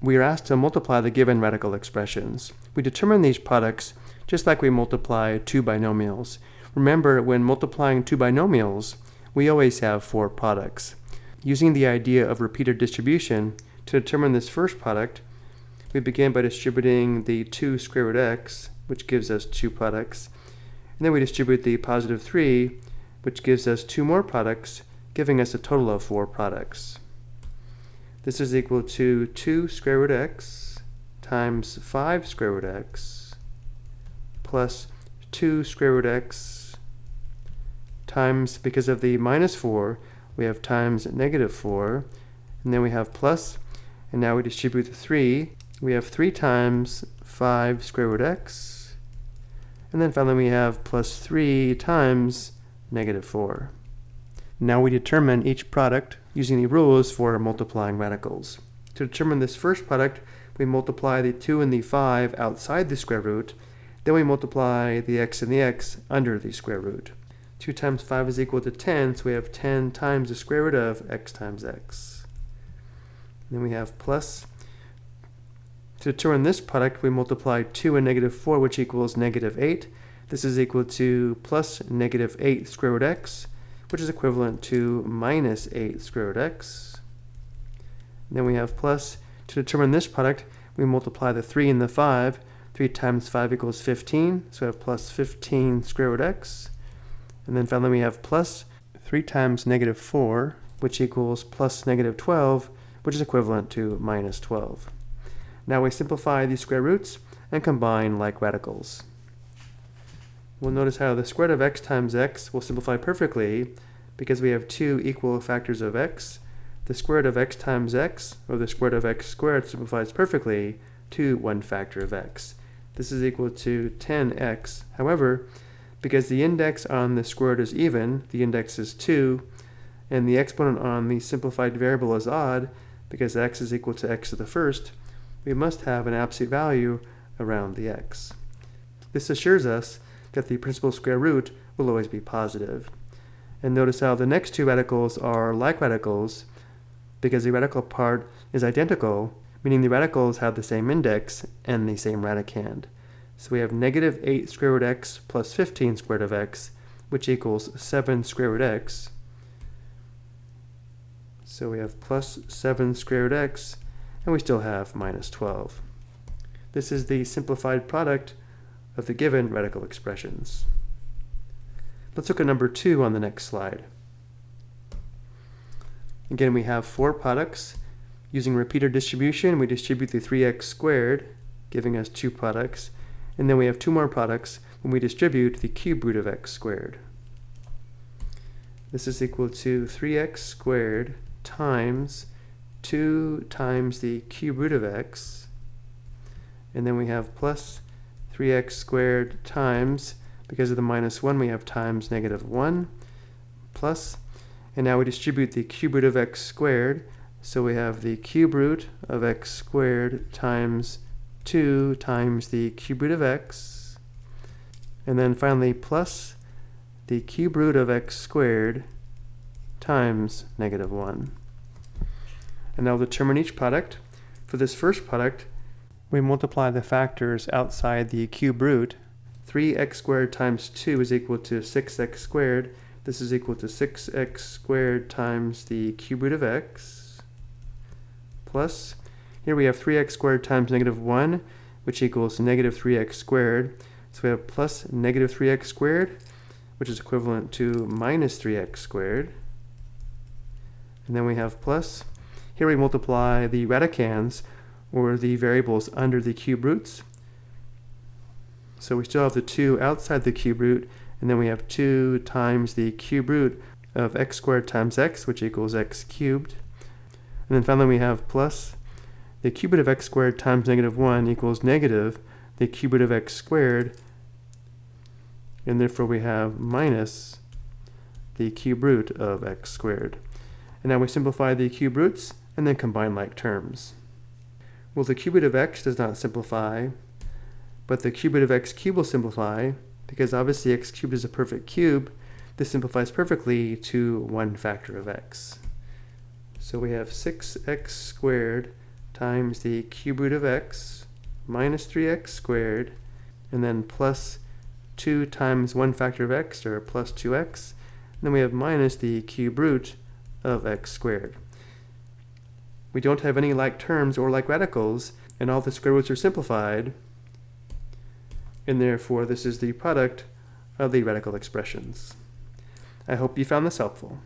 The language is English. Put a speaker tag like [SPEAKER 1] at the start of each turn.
[SPEAKER 1] we are asked to multiply the given radical expressions. We determine these products just like we multiply two binomials. Remember, when multiplying two binomials, we always have four products. Using the idea of repeated distribution, to determine this first product, we begin by distributing the 2 square root x, which gives us two products, and then we distribute the positive 3, which gives us two more products, giving us a total of four products. This is equal to 2 square root x times 5 square root x plus 2 square root x times, because of the minus 4, we have times negative 4, and then we have plus, and now we distribute the 3. We have 3 times 5 square root x, and then finally we have plus 3 times negative 4. Now we determine each product using the rules for multiplying radicals. To determine this first product, we multiply the 2 and the 5 outside the square root, then we multiply the x and the x under the square root. 2 times 5 is equal to 10, so we have 10 times the square root of x times x. then we have plus. To determine this product, we multiply 2 and negative 4, which equals negative 8. This is equal to plus negative 8 square root x, which is equivalent to minus 8 square root x. And then we have plus. To determine this product, we multiply the 3 and the 5. 3 times 5 equals 15, so we have plus 15 square root x. And then finally we have plus 3 times negative 4, which equals plus negative 12, which is equivalent to minus 12. Now we simplify these square roots and combine like radicals. We'll notice how the square root of x times x will simplify perfectly because we have two equal factors of x. The square root of x times x, or the square root of x squared, simplifies perfectly to one factor of x. This is equal to 10x. However, because the index on the square root is even, the index is 2, and the exponent on the simplified variable is odd, because x is equal to x to the first, we must have an absolute value around the x. This assures us that the principal square root will always be positive. And notice how the next two radicals are like radicals because the radical part is identical, meaning the radicals have the same index and the same radicand. So we have negative 8 square root x plus 15 square root of x, which equals 7 square root x. So we have plus 7 square root x, and we still have minus 12. This is the simplified product of the given radical expressions. Let's look at number 2 on the next slide. Again, we have four products. Using repeater distribution, we distribute the 3x squared, giving us two products. And then we have two more products when we distribute the cube root of x squared. This is equal to 3x squared times 2 times the cube root of x. And then we have plus 3x squared times, because of the minus 1, we have times negative 1, plus, and now we distribute the cube root of x squared, so we have the cube root of x squared times 2 times the cube root of x, and then finally plus the cube root of x squared times negative 1. And now determine each product. For this first product, we multiply the factors outside the cube root. 3x squared times 2 is equal to 6x squared. This is equal to 6x squared times the cube root of x plus here we have 3x squared times negative 1, which equals negative 3x squared. So we have plus negative 3x squared, which is equivalent to minus 3x squared. And then we have plus. Here we multiply the radicands, or the variables under the cube roots. So we still have the 2 outside the cube root, and then we have 2 times the cube root of x squared times x, which equals x cubed. And then finally we have plus the cube root of x squared times negative 1 equals negative the cube root of x squared, and therefore we have minus the cube root of x squared. And now we simplify the cube roots and then combine like terms. Well, the cube root of x does not simplify, but the cube root of x cubed will simplify, because obviously x cubed is a perfect cube. This simplifies perfectly to one factor of x. So we have 6x squared times the cube root of x minus 3x squared, and then plus 2 times 1 factor of x, or plus 2x. And then we have minus the cube root of x squared. We don't have any like terms or like radicals, and all the square roots are simplified, and therefore this is the product of the radical expressions. I hope you found this helpful.